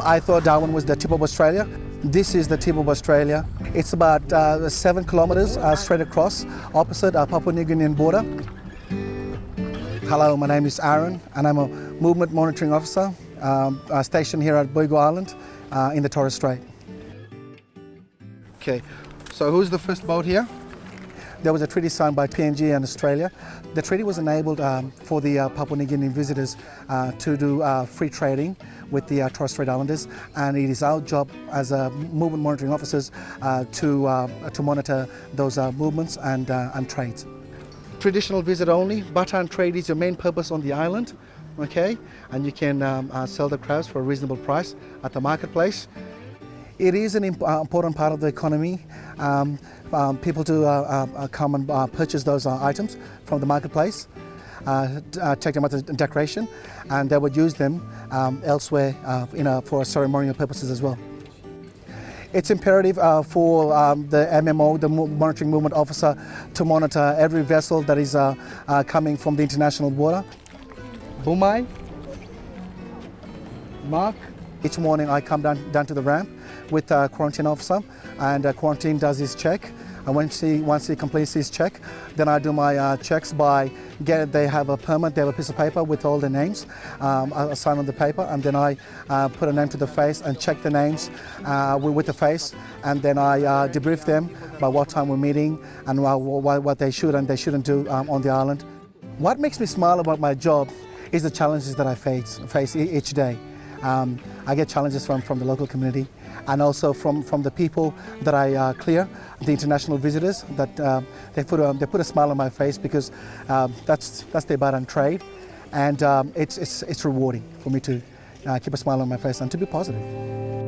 I thought Darwin was the tip of Australia. This is the tip of Australia. It's about uh, seven kilometres uh, straight across, opposite our Papua New Guinean border. Hello, my name is Aaron, and I'm a movement monitoring officer um, uh, stationed here at Boigu Island uh, in the Torres Strait. Okay, so who's the first boat here? There was a treaty signed by PNG and Australia. The treaty was enabled um, for the uh, Papua New Guinea visitors uh, to do uh, free trading with the uh, Torres Strait Islanders and it is our job as uh, movement monitoring officers uh, to, to monitor those movements and, and trades. Traditional visit only, and trade is your main purpose on the island, okay? And you can um, sell the crabs for a reasonable price at the marketplace. It is an uh, important part of the economy. Um, um, people do uh, uh, come and uh, purchase those uh, items from the marketplace, uh, uh, take them as a decoration, and they would use them um, elsewhere uh, a, for ceremonial purposes as well. It's imperative uh, for um, the MMO, the Monitoring Movement Officer, to monitor every vessel that is uh, uh, coming from the international water. Bumai, Mark. Each morning I come down, down to the ramp with a quarantine officer and uh, quarantine does his check. And once he, once he completes his check, then I do my uh, checks by get they have a permit, they have a piece of paper with all the names. Um, I sign on the paper and then I uh, put a name to the face and check the names uh, with the face and then I uh, debrief them by what time we're meeting and what, what they should and they shouldn't do um, on the island. What makes me smile about my job is the challenges that I face, face each day. Um, I get challenges from, from the local community and also from, from the people that I uh, clear, the international visitors, that uh, they, put a, they put a smile on my face because um, that's, that's their bar and trade. And um, it's, it's, it's rewarding for me to uh, keep a smile on my face and to be positive.